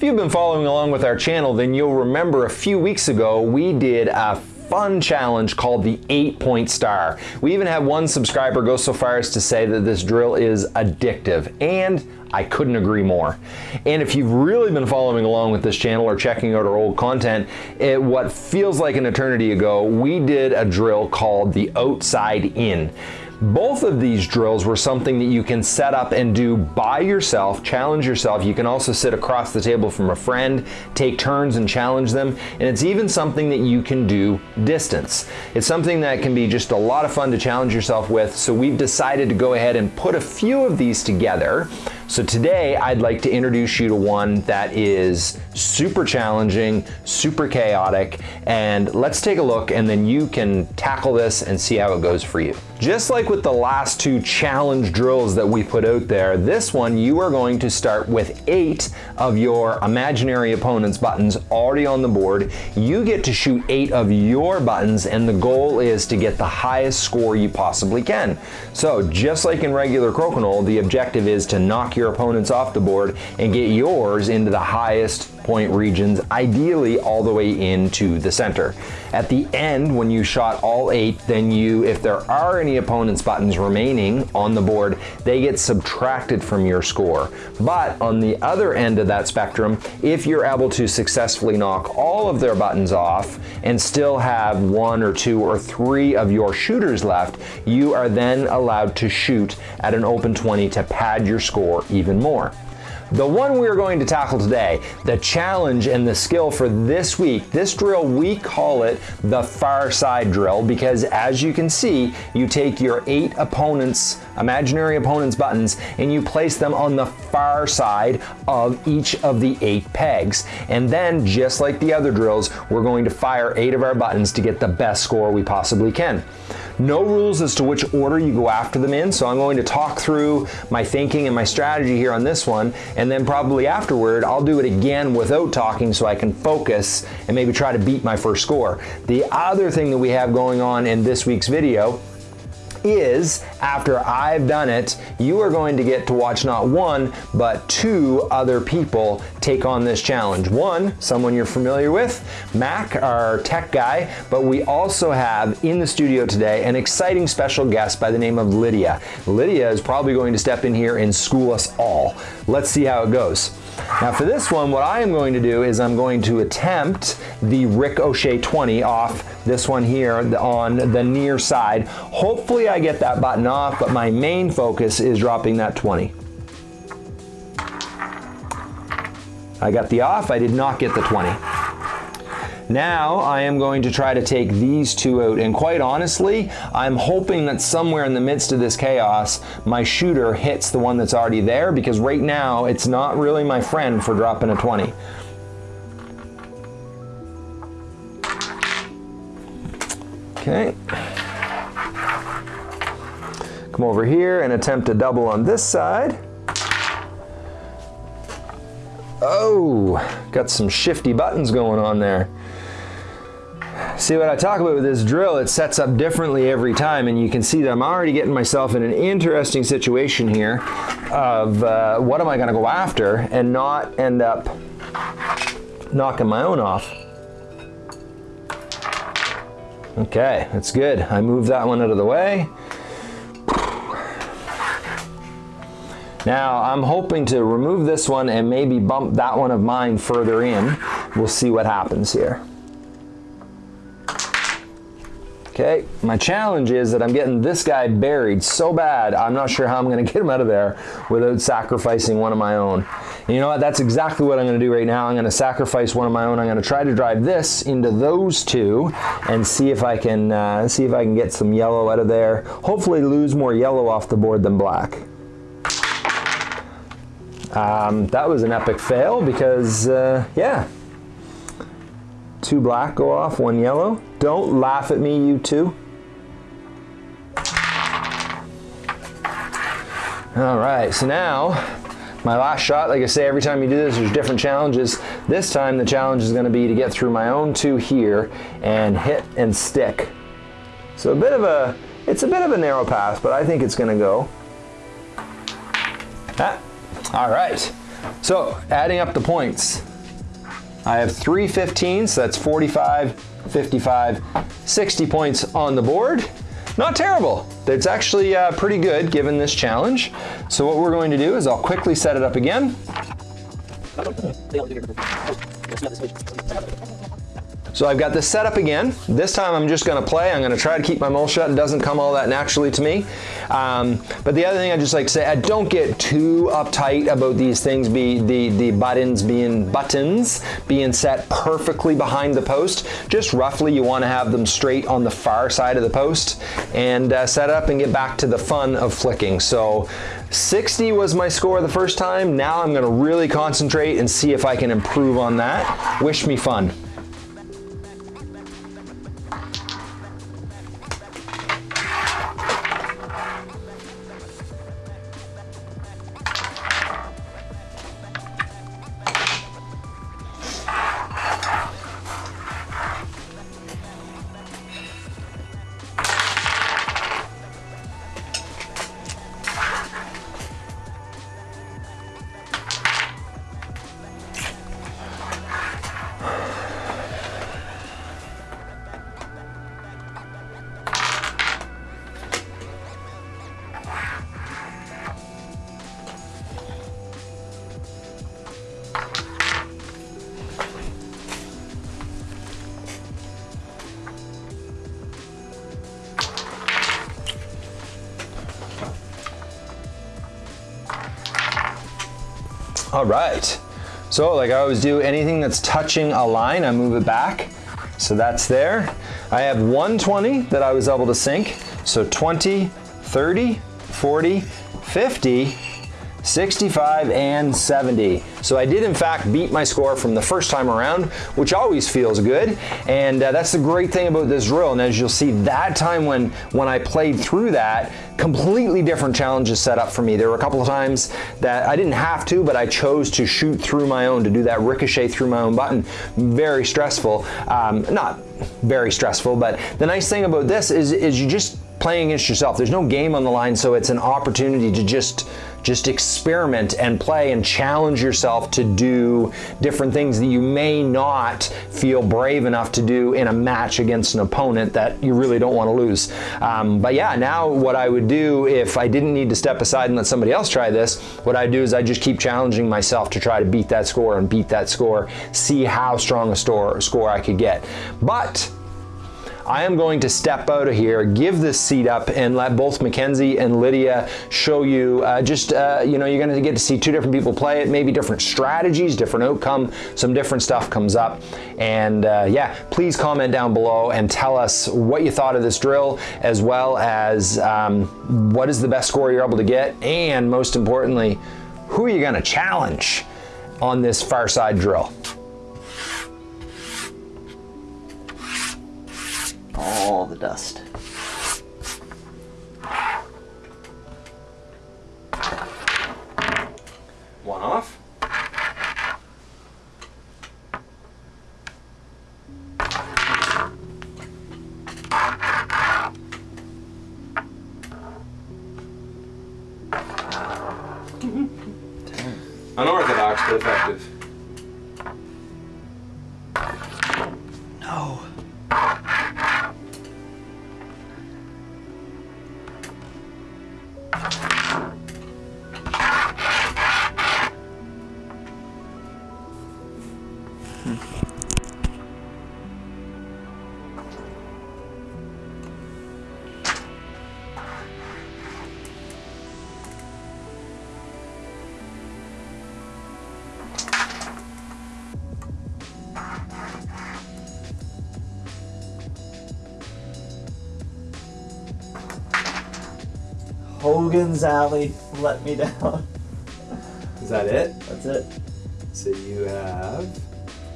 If you've been following along with our channel, then you'll remember a few weeks ago we did a fun challenge called the eight point star. We even had one subscriber go so far as to say that this drill is addictive and I couldn't agree more. And if you've really been following along with this channel or checking out our old content, it, what feels like an eternity ago, we did a drill called the outside in. Both of these drills were something that you can set up and do by yourself, challenge yourself. You can also sit across the table from a friend, take turns and challenge them. And it's even something that you can do distance. It's something that can be just a lot of fun to challenge yourself with. So we've decided to go ahead and put a few of these together so today I'd like to introduce you to one that is super challenging, super chaotic, and let's take a look and then you can tackle this and see how it goes for you. Just like with the last two challenge drills that we put out there, this one you are going to start with eight of your imaginary opponent's buttons already on the board. You get to shoot eight of your buttons and the goal is to get the highest score you possibly can. So just like in regular crokinole, the objective is to knock your opponents off the board and get yours into the highest regions, ideally all the way into the center. At the end, when you shot all eight, then you, if there are any opponent's buttons remaining on the board, they get subtracted from your score. But on the other end of that spectrum, if you're able to successfully knock all of their buttons off and still have one or two or three of your shooters left, you are then allowed to shoot at an open 20 to pad your score even more. The one we're going to tackle today, the challenge and the skill for this week, this drill, we call it the far side drill because as you can see, you take your eight opponents, imaginary opponents buttons, and you place them on the far side of each of the eight pegs. And then, just like the other drills, we're going to fire eight of our buttons to get the best score we possibly can. No rules as to which order you go after them in, so I'm going to talk through my thinking and my strategy here on this one, and then probably afterward, I'll do it again without talking so I can focus and maybe try to beat my first score. The other thing that we have going on in this week's video is after I've done it, you are going to get to watch not one, but two other people take on this challenge. One, someone you're familiar with, Mac, our tech guy, but we also have in the studio today an exciting special guest by the name of Lydia. Lydia is probably going to step in here and school us all. Let's see how it goes. Now for this one, what I am going to do is I'm going to attempt the ricochet 20 off this one here on the near side. Hopefully I get that button off, but my main focus is dropping that 20. I got the off, I did not get the 20. Now I am going to try to take these two out and quite honestly I'm hoping that somewhere in the midst of this chaos my shooter hits the one that's already there because right now it's not really my friend for dropping a 20. Okay. Come over here and attempt to double on this side. Oh, got some shifty buttons going on there. See what I talk about with this drill, it sets up differently every time and you can see that I'm already getting myself in an interesting situation here of uh, what am I gonna go after and not end up knocking my own off. Okay, that's good. I moved that one out of the way. Now I'm hoping to remove this one and maybe bump that one of mine further in. We'll see what happens here. Okay, my challenge is that I'm getting this guy buried so bad, I'm not sure how I'm gonna get him out of there without sacrificing one of my own. And you know what, that's exactly what I'm gonna do right now. I'm gonna sacrifice one of my own. I'm gonna try to drive this into those two and see if I can, uh, see if I can get some yellow out of there. Hopefully lose more yellow off the board than black. Um, that was an epic fail because, uh, yeah, Two black go off, one yellow. Don't laugh at me, you two. All right, so now my last shot, like I say, every time you do this, there's different challenges. This time the challenge is gonna be to get through my own two here and hit and stick. So a bit of a, it's a bit of a narrow pass, but I think it's gonna go. Ah, all right, so adding up the points. I have three 15s, so that's 45, 55, 60 points on the board. Not terrible. It's actually uh, pretty good given this challenge. So what we're going to do is I'll quickly set it up again. So I've got this set up again. This time I'm just gonna play. I'm gonna try to keep my mouth shut. It doesn't come all that naturally to me. Um, but the other thing I just like to say, I don't get too uptight about these things, be the, the buttons being buttons being set perfectly behind the post. Just roughly you wanna have them straight on the far side of the post and uh, set up and get back to the fun of flicking. So 60 was my score the first time. Now I'm gonna really concentrate and see if I can improve on that. Wish me fun. All right. So like I always do, anything that's touching a line, I move it back. So that's there. I have 120 that I was able to sink. So 20, 30, 40, 50, 65 and 70. So I did in fact beat my score from the first time around, which always feels good. And uh, that's the great thing about this drill. And as you'll see, that time when, when I played through that, completely different challenges set up for me. There were a couple of times that I didn't have to, but I chose to shoot through my own, to do that ricochet through my own button. Very stressful. Um, not very stressful, but the nice thing about this is, is you just playing against yourself. There's no game on the line, so it's an opportunity to just just experiment and play and challenge yourself to do different things that you may not feel brave enough to do in a match against an opponent that you really don't want to lose. Um, but yeah, now what I would do if I didn't need to step aside and let somebody else try this, what I do is I just keep challenging myself to try to beat that score and beat that score, see how strong a store, score I could get. But I am going to step out of here, give this seat up and let both Mackenzie and Lydia show you uh, just, uh, you know, you're gonna get to see two different people play it, maybe different strategies, different outcome, some different stuff comes up. And uh, yeah, please comment down below and tell us what you thought of this drill, as well as um, what is the best score you're able to get, and most importantly, who are you gonna challenge on this far side drill? All the dust. One off. Unorthodox but effective. No. Hogan's Alley let me down. Is that it? That's it. So you have.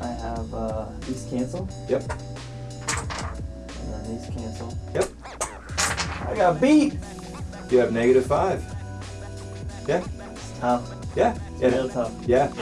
I have uh, these cancel, Yep. and then these cancel. Yep. I got beat. You have negative five. Yeah. It's tough. Yeah. It's real tough. Yeah.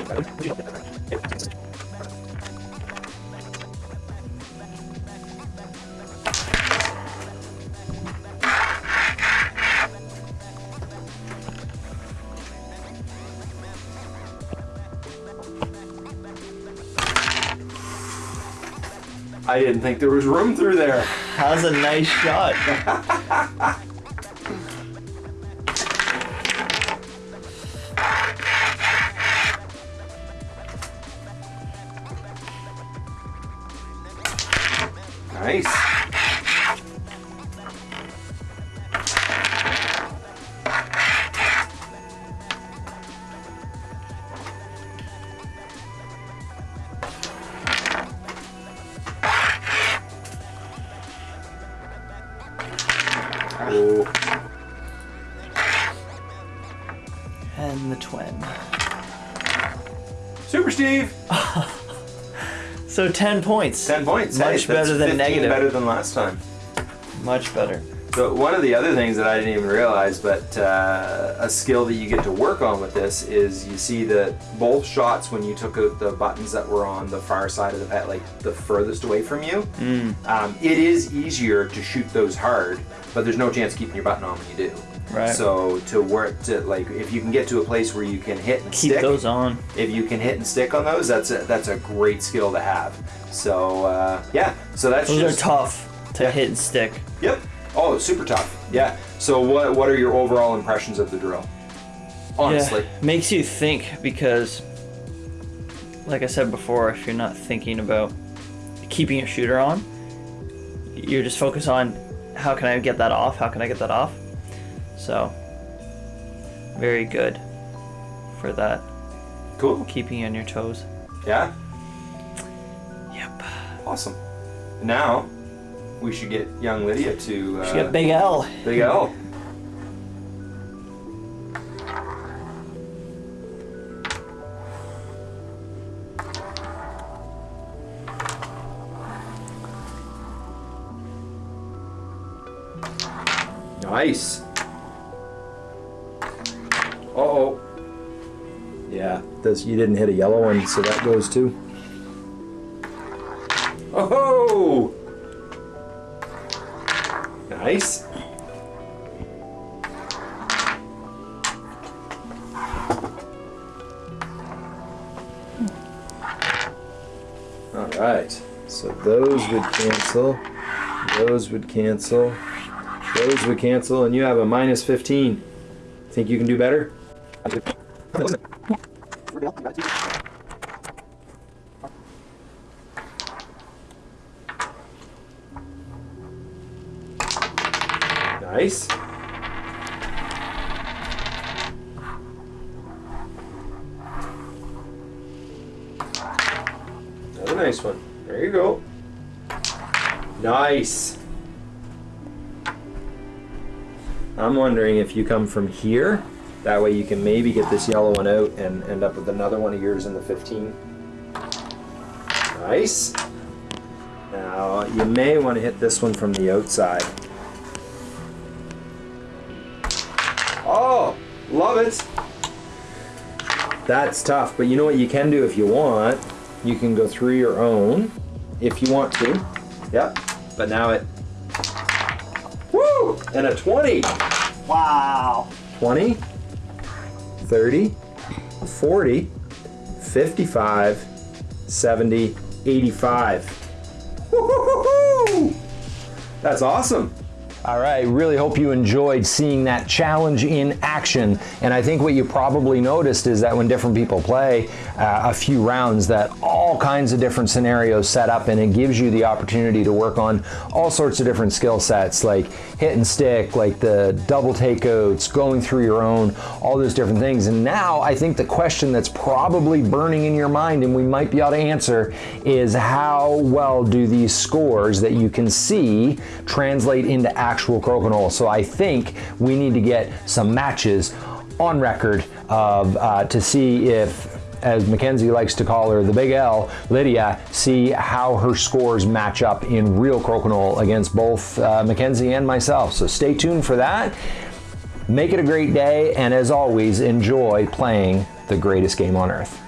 I didn't think there was room through there. That was a nice shot. Nice. So 10 points. 10 points. Much Hey, better than negative. better than last time. Much better. So one of the other things that I didn't even realize, but uh, a skill that you get to work on with this is you see that both shots when you took out the buttons that were on the far side of the pet, like the furthest away from you, um, it is easier to shoot those hard, but there's no chance keeping your button on when you do. Right. So to work to like if you can get to a place where you can hit and Keep stick, those on. if you can hit and stick on those, that's a, that's a great skill to have. So uh, yeah, so that's Those just are tough to Yeah. hit and stick. Yep. Oh, super tough. Yeah. So what what are your overall impressions of the drill? Honestly. Yeah, makes you think because, like I said before, if you're not thinking about keeping your shooter on, you're just focused on how can I get that off? How can I get that off? So, very good for that, Cool. keeping you on your toes. Yeah. Yep. Awesome. Now we should get young Lydia to uh, She got Big L. Big L. Uh oh. Yeah, this you didn't hit a yellow one, so that goes too. Oh! -ho! Nice. All right. So those would cancel. Those would cancel. Those would cancel, and you have a minus 15. Think you can do better? Nice. Another nice one. There you go. Nice. I'm wondering if you come from here, that way you can maybe get this yellow one out and end up with another one of yours in the 15. Nice. Now, you may want to hit this one from the outside. Oh, love it. That's tough, but you know what you can do if you want? You can go through your own if you want to. Yep. But now it. Woo! And a 20. Wow. 20, 30, 40, 55, 70, 85. That's awesome. All right, really hope you enjoyed seeing that challenge in action. And I think what you probably noticed is that when different people play uh, a few rounds, that all kinds of different scenarios set up and it gives you the opportunity to work on all sorts of different skill sets like hit and stick, like the double takeouts, going through your own, all those different things. And now I think the question that's probably burning in your mind and we might be able to answer is how well do these scores that you can see translate into actual crokinole? So I think we need to get some matches on record of, uh, to see if as Mackenzie likes to call her, the big L, Lydia, see how her scores match up in real crokinole against both uh, Mackenzie and myself. So stay tuned for that. Make it a great day, and as always, enjoy playing the greatest game on earth.